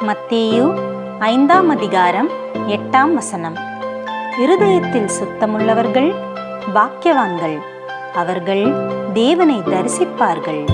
மத்தேயு ஐந்தாம் அதிகாரம் எட்டாம் வசனம். இருதயத்தில் சுத்தமுள்ளவர்கள் பாக்கியவான்கள். அவர்கள் தேவனை தரிசிப்பார்கள்.